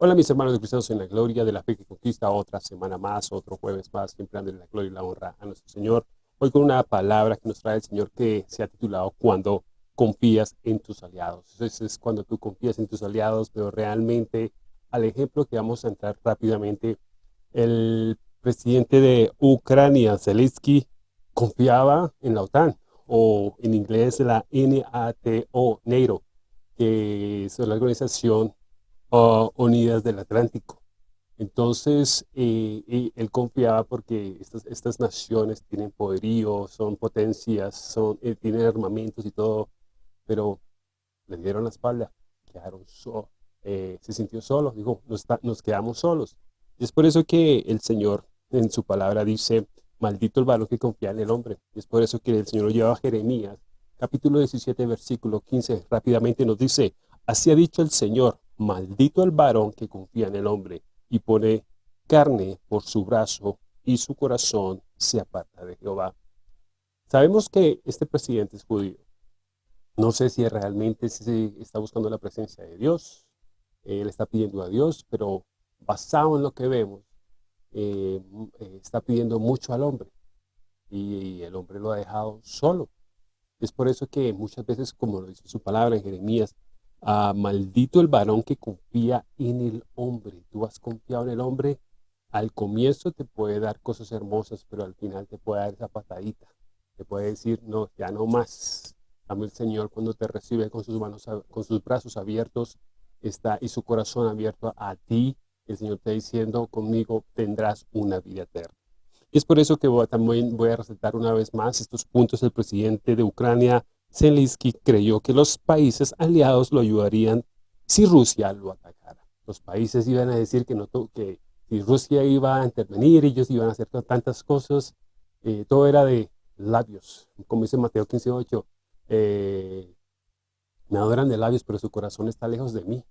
Hola mis hermanos de cristianos en la gloria de la fe que conquista otra semana más, otro jueves más, siempre dándole la gloria y la honra a nuestro Señor. Hoy con una palabra que nos trae el Señor que se ha titulado Cuando confías en tus aliados. Entonces es cuando tú confías en tus aliados, pero realmente al ejemplo que vamos a entrar rápidamente, el presidente de Ucrania, Zelensky, confiaba en la OTAN, o en inglés la NATO, NATO, que es la organización Unidas del Atlántico. Entonces, eh, él confiaba porque estas, estas, naciones tienen poderío, son potencias, son, eh, tienen armamentos y todo, pero le dieron la espalda, quedaron so, eh, se sintió solo, dijo, nos, nos quedamos solos. Y es por eso que el Señor en su palabra dice, maldito el varón que confía en el hombre. Y es por eso que el Señor lo lleva a Jeremías, capítulo 17, versículo 15, rápidamente nos dice, así ha dicho el Señor, maldito el varón que confía en el hombre y pone carne por su brazo y su corazón se aparta de Jehová. Sabemos que este presidente es judío. No sé si realmente se está buscando la presencia de Dios. Él está pidiendo a Dios, pero basado en lo que vemos, eh, eh, está pidiendo mucho al hombre. Y, el hombre lo ha dejado solo. Es por eso que muchas veces, como lo dice su palabra en Jeremías, Ah, maldito el varón que confía en el hombre. Tú has confiado en el hombre, al comienzo te puede dar cosas hermosas, pero al final te puede dar esa patadita. Te puede decir, no, ya no más. Dame el Señor cuando te recibe con sus, manos, con sus brazos abiertos está y su corazón abierto a ti. El Señor está diciendo, conmigo tendrás una vida eterna. Y es por eso que voy, también voy a resaltar una vez más estos puntos del presidente de Ucrania, Zelensky creyó que los países aliados lo ayudarían si Rusia lo atacara. Los países iban a decir que, no, que si Rusia iba a intervenir, ellos iban a hacer tantas cosas, eh, todo era de labios, como dice Mateo 15.8, eh, me adoran de labios, pero su corazón está lejos de mí,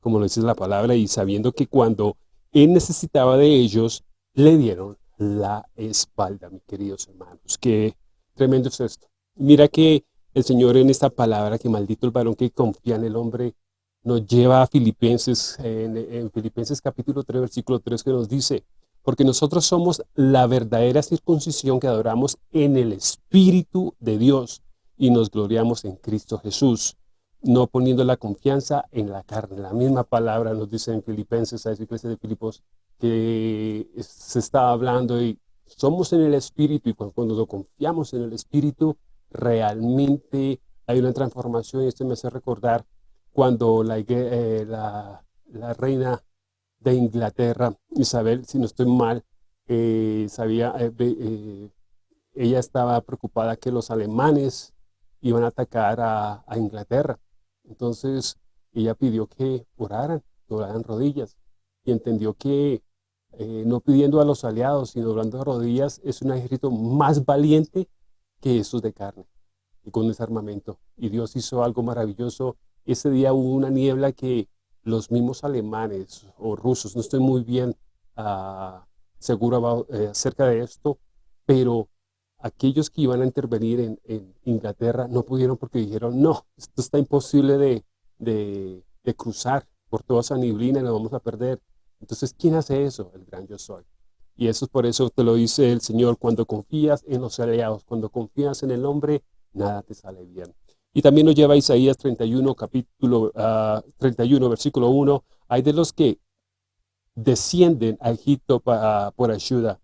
como lo dice la palabra, y sabiendo que cuando él necesitaba de ellos, le dieron la espalda, mis queridos hermanos. Qué tremendo es esto. Mira que el Señor en esta palabra, que maldito el varón que confía en el hombre, nos lleva a Filipenses, en, Filipenses capítulo 3, versículo 3, que nos dice, porque nosotros somos la verdadera circuncisión que adoramos en el Espíritu de Dios y nos gloriamos en Cristo Jesús, no poniendo la confianza en la carne. La misma palabra nos dice en Filipenses, a esa iglesia de Filipos, que se está hablando y somos en el Espíritu y cuando, cuando confiamos en el Espíritu, realmente hay una transformación y esto me hace recordar cuando la, eh, la, reina de Inglaterra, Isabel, si no estoy mal, eh, sabía, eh, ella estaba preocupada que los alemanes iban a atacar a, Inglaterra. Entonces ella pidió que oraran, oraran rodillas y entendió que no pidiendo a los aliados, sino de rodillas, es un ejército más valiente que esos de carne y con ese armamento. Y Dios hizo algo maravilloso. Ese día hubo una niebla que los mismos alemanes o rusos, no estoy muy bien uh, seguro eh, acerca de esto, pero aquellos que iban a intervenir en, Inglaterra no pudieron porque dijeron, no, esto está imposible de, cruzar por toda esa neblina y lo vamos a perder. Entonces, ¿quién hace eso? El gran yo soy. Y eso es por eso te lo dice el Señor, cuando confías en los aliados, cuando confías en el hombre, nada te sale bien. Y también nos lleva Isaías 31, capítulo 31, ah, versículo 1, hay de los que descienden a Egipto por ayuda,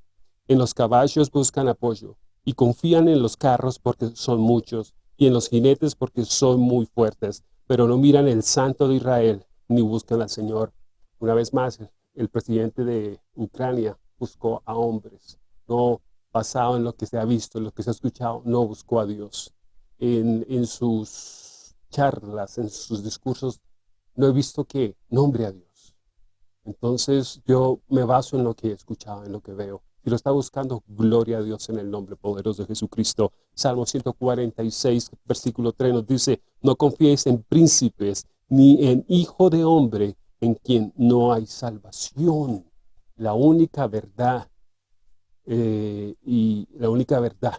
en los caballos buscan apoyo, y confían en los carros porque son muchos, y en los jinetes porque son muy fuertes, pero no miran el santo de Israel, ni buscan al Señor. Una vez más, el presidente de Ucrania buscó a hombres, no basado en lo que se ha visto, en lo que se ha escuchado, no buscó a Dios. En, en sus charlas, en sus discursos, no he visto que nombre a Dios. Entonces yo me baso en lo que he escuchado, en lo que veo. Si lo está buscando, gloria a Dios en el nombre poderoso de Jesucristo. Salmo 146, versículo 3 nos dice, no confíes en príncipes, ni en hijo de hombre, en quien no hay salvación la única verdad eh, y la única verdad,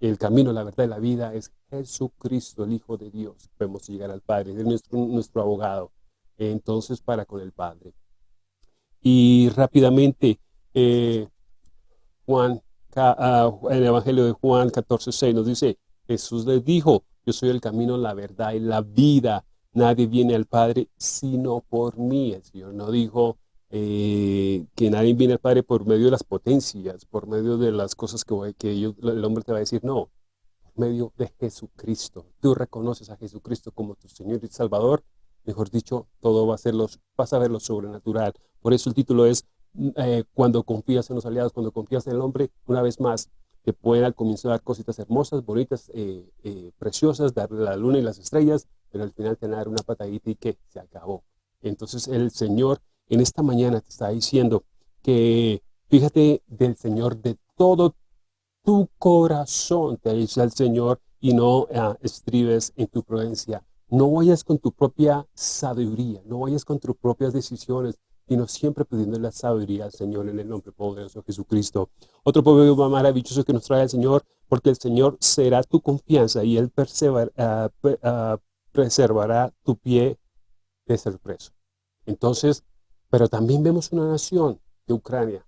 el camino, la verdad y la vida es Jesucristo, el Hijo de Dios. Podemos llegar al Padre, es nuestro, nuestro abogado, entonces para con el Padre. Y rápidamente, eh, Juan, ah, el Evangelio de Juan 14, 6 nos dice, Jesús les dijo, yo soy el camino, la verdad y la vida. Nadie viene al Padre sino por mí. El Señor no dijo eh, que nadie viene al Padre por medio de las potencias, por medio de las cosas que, que el hombre te va a decir. No, por medio de Jesucristo. Tú reconoces a Jesucristo como tu Señor y Salvador. Mejor dicho, todo va a ser los, vas a ver lo sobrenatural. Por eso el título es eh, Cuando confías en los aliados, cuando confías en el hombre, una vez más, que pueden al comienzo dar cositas hermosas, bonitas, eh, preciosas, darle la luna y las estrellas, pero al final te van a dar una patadita y que se acabó. Entonces el Señor en esta mañana te está diciendo que fíjate del Señor de todo tu corazón, te dice el Señor, y no ah, estribes en tu prudencia. No vayas con tu propia sabiduría, no vayas con tus propias decisiones, sino siempre pidiendo la sabiduría al Señor en el nombre poderoso de Jesucristo. Otro proverbio maravilloso que nos trae el Señor, porque el Señor será tu confianza y Él ah, preservará tu pie de ser preso. Entonces, pero también vemos una nación de Ucrania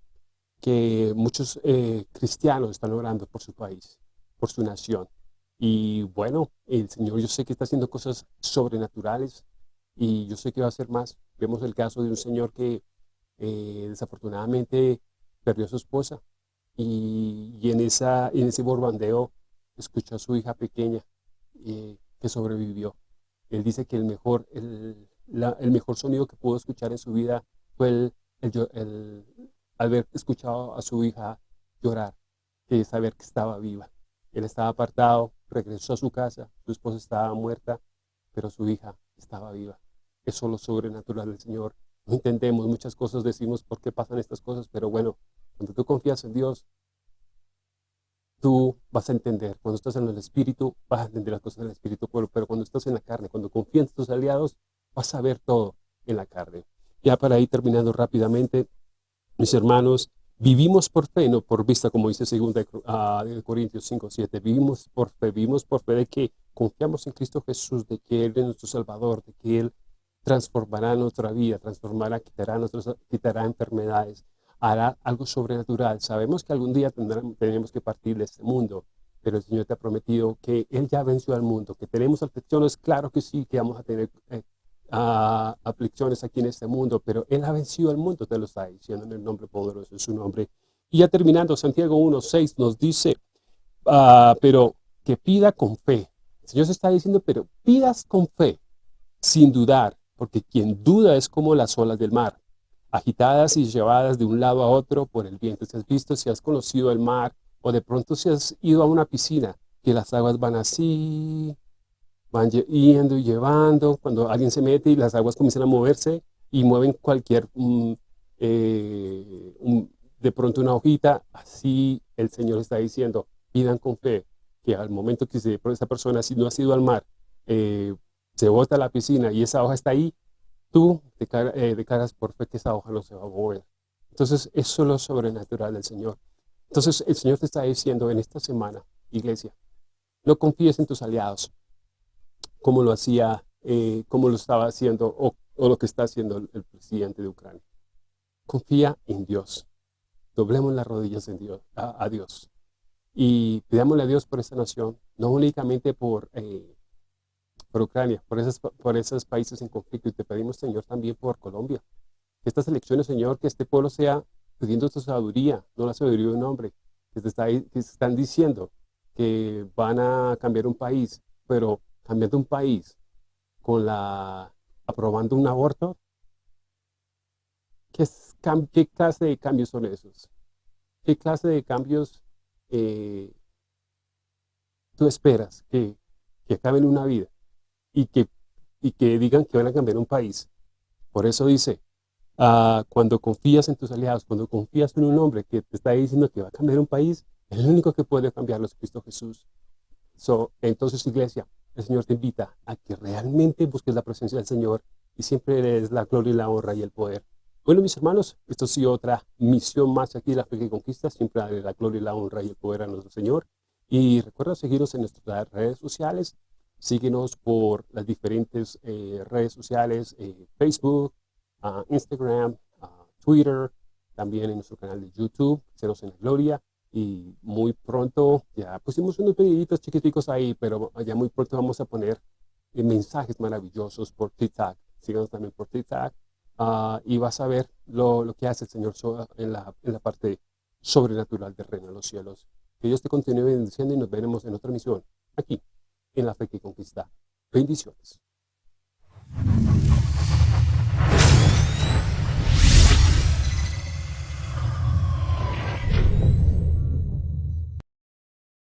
que muchos eh, cristianos están orando por su país, por su nación. Y bueno, el Señor yo sé que está haciendo cosas sobrenaturales y yo sé que va a hacer más. Vemos el caso de un señor que eh, desafortunadamente perdió a su esposa y, en, ese borbandeo escuchó a su hija pequeña eh, que sobrevivió. Él dice que el mejor, el, el mejor sonido que pudo escuchar en su vida fue el, el, haber escuchado a su hija llorar, que saber que estaba viva. Él estaba apartado, regresó a su casa, su esposa estaba muerta, pero su hija estaba viva. Eso es lo sobrenatural del Señor. No entendemos muchas cosas, decimos por qué pasan estas cosas, pero bueno, cuando tú confías en Dios, tú vas a entender. Cuando estás en el Espíritu, vas a entender las cosas del Espíritu, pero cuando estás en la carne, cuando confías en tus aliados, vas a ver todo en la carne. Ya para ir terminando rápidamente, mis hermanos, vivimos por fe, no por vista, como dice 2 ah, Corintios 5, 7. Vivimos por fe, vivimos por fe de que confiamos en Cristo Jesús, de que Él es nuestro Salvador, de que Él transformará nuestra vida, transformará, quitará, nuestros, quitará enfermedades, hará algo sobrenatural. Sabemos que algún día tendremos que partir de este mundo, pero el Señor te ha prometido que Él ya venció al mundo, que tenemos aflicciones, claro que sí, que vamos a tener eh, aflicciones aquí en este mundo, pero Él ha vencido al mundo, te lo está diciendo en el nombre poderoso de su nombre. Y ya terminando, Santiago 1.6 nos dice, ah, pero que pida con fe. El Señor se está diciendo, pero pidas con fe, sin dudar, porque quien duda es como las olas del mar, agitadas y llevadas de un lado a otro por el viento. Si has visto, si has conocido el mar, o de pronto si has ido a una piscina, que las aguas van así, van yendo y llevando, cuando alguien se mete y las aguas comienzan a moverse y mueven cualquier, mm, eh, de pronto una hojita, así el Señor está diciendo, pidan con fe, que al momento que se, esa persona si no ha sido al mar, eh, se bota a la piscina y esa hoja está ahí, tú eh, declaras por fe que esa hoja no se va a mover. Entonces, eso es lo sobrenatural del Señor. Entonces, el Señor te está diciendo en esta semana, iglesia, no confíes en tus aliados, como lo hacía, eh, como lo estaba haciendo o, lo que está haciendo el, presidente de Ucrania. Confía en Dios. Doblemos las rodillas en Dios, a, Dios. Y pidámosle a Dios por esta nación, no únicamente por, eh, por Ucrania, por esos, por esos países en conflicto. Y te pedimos, Señor, también por Colombia. Estas elecciones, Señor, que este pueblo sea pidiendo tu sabiduría, no la sabiduría de un hombre, que, te está, que están diciendo que van a cambiar un país, pero cambiando un país con la aprobando un aborto, ¿qué, qué clase de cambios son esos? ¿Qué clase de cambios eh, tú esperas que, que acaben una vida y que, y que digan que van a cambiar un país? Por eso dice, ah, cuando confías en tus aliados, cuando confías en un hombre que te está diciendo que va a cambiar un país, el único que puede cambiarlo es Cristo Jesús. entonces, iglesia, el Señor te invita a que realmente busques la presencia del Señor y siempre eres la gloria y la honra y el poder. Bueno, mis hermanos, esto ha sido otra misión más aquí de la fe que conquista, siempre darle la gloria y la honra y el poder a nuestro Señor. Y recuerda seguirnos en nuestras redes sociales, síguenos por las diferentes eh, redes sociales, eh, Facebook, ah, Instagram, ah, Twitter, también en nuestro canal de YouTube, Ceros en la Gloria. Y muy pronto, ya pusimos unos videitos chiquiticos ahí, pero ya muy pronto vamos a poner eh, mensajes maravillosos por TikTok. Síganos también por TikTok. Ah, y vas a ver lo, lo, que hace el Señor en la, en la parte sobrenatural del reino de los cielos. Que Dios te continúe bendiciendo y nos veremos en otra misión aquí, en la fe que conquista. Bendiciones.